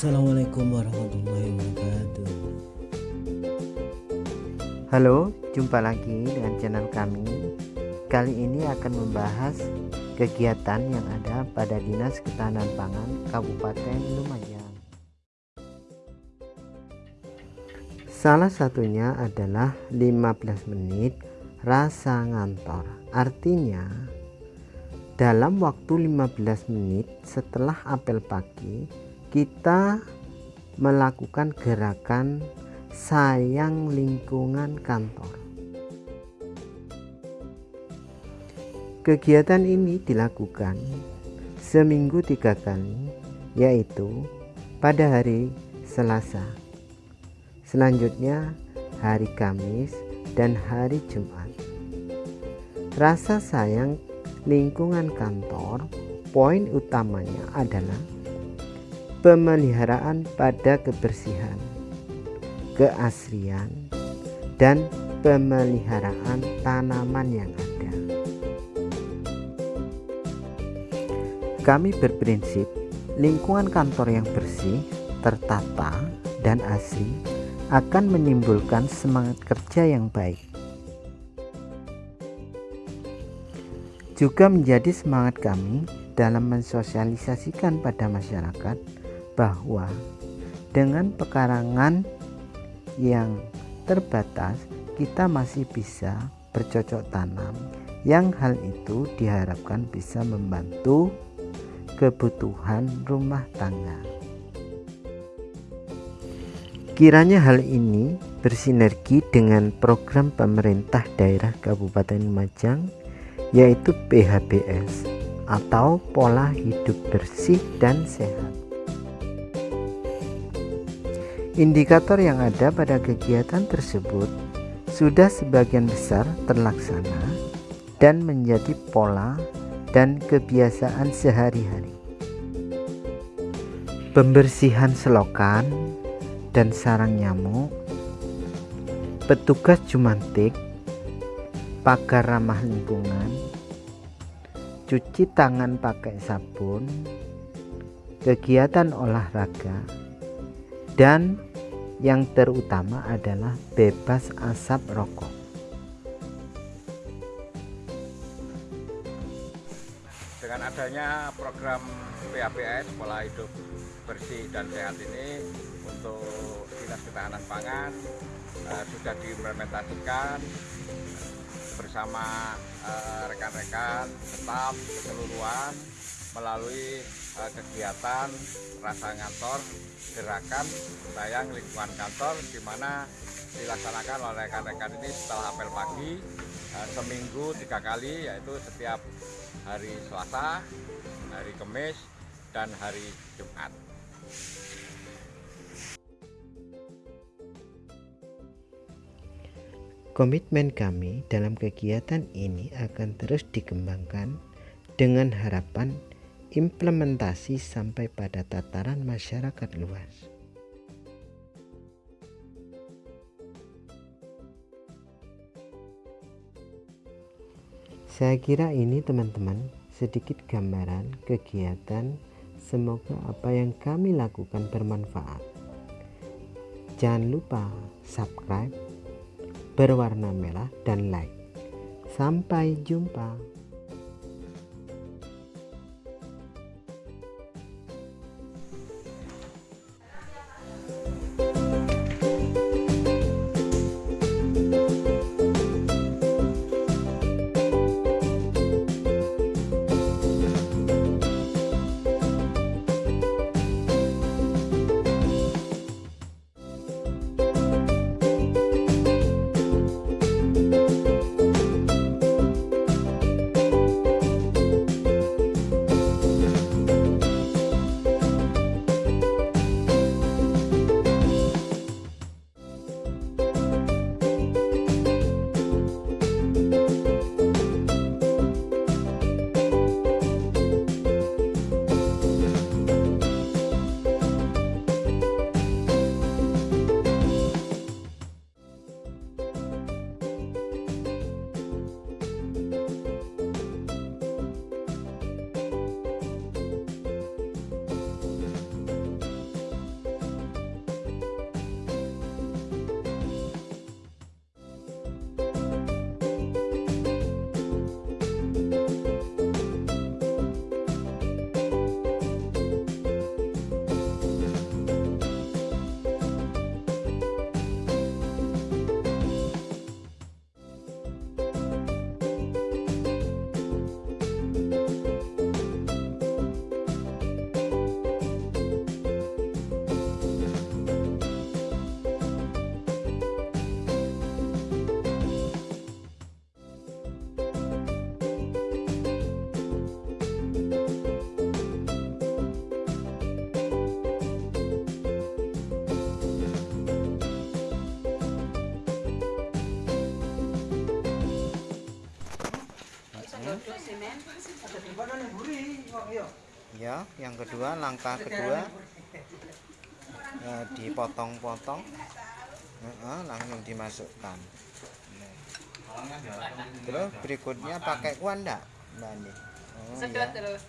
Assalamualaikum warahmatullahi wabarakatuh. Halo, jumpa lagi dengan channel kami. Kali ini akan membahas kegiatan yang ada pada Dinas Ketahanan Pangan Kabupaten Lumajang. Salah satunya adalah 15 menit rasa ngantor. Artinya dalam waktu 15 menit setelah apel pagi kita melakukan gerakan sayang lingkungan kantor. Kegiatan ini dilakukan seminggu tiga kali, yaitu pada hari Selasa, selanjutnya hari Kamis, dan hari Jumat. Rasa sayang lingkungan kantor, poin utamanya adalah pemeliharaan pada kebersihan, keasrian, dan pemeliharaan tanaman yang ada. Kami berprinsip lingkungan kantor yang bersih, tertata, dan asri akan menimbulkan semangat kerja yang baik. Juga menjadi semangat kami dalam mensosialisasikan pada masyarakat bahwa dengan pekarangan yang terbatas kita masih bisa bercocok tanam yang hal itu diharapkan bisa membantu kebutuhan rumah tangga. Kiranya hal ini bersinergi dengan program pemerintah daerah Kabupaten Lumajang yaitu PHBS atau pola hidup bersih dan sehat. Indikator yang ada pada kegiatan tersebut sudah sebagian besar terlaksana dan menjadi pola dan kebiasaan sehari-hari. Pembersihan selokan dan sarang nyamuk, petugas jumantik, pagar ramah lingkungan, cuci tangan pakai sabun, kegiatan olahraga, dan yang terutama adalah bebas asap rokok. Dengan adanya program PAPS pola hidup bersih dan sehat ini untuk Dinas Ketahanan Pangan eh, sudah diimplementasikan bersama eh, rekan-rekan eh, staf keseluruhan melalui eh, kegiatan rasa ngantor gerakan sayang lingkungan kantor di mana dilaksanakan oleh rekan-rekan ini setelah apel pagi eh, seminggu tiga kali yaitu setiap hari Selasa, hari Kamis, dan hari Jumat. Komitmen kami dalam kegiatan ini akan terus dikembangkan dengan harapan implementasi sampai pada tataran masyarakat luas. Saya kira ini teman-teman sedikit gambaran kegiatan semoga apa yang kami lakukan bermanfaat. Jangan lupa subscribe, berwarna merah dan like. Sampai jumpa. Ya yang kedua langkah kedua. Eh, dipotong-potong. Heeh, langsung dimasukkan. Terus berikutnya pakai kuah enggak mbak Andi? Oh, Sedot ya. terus.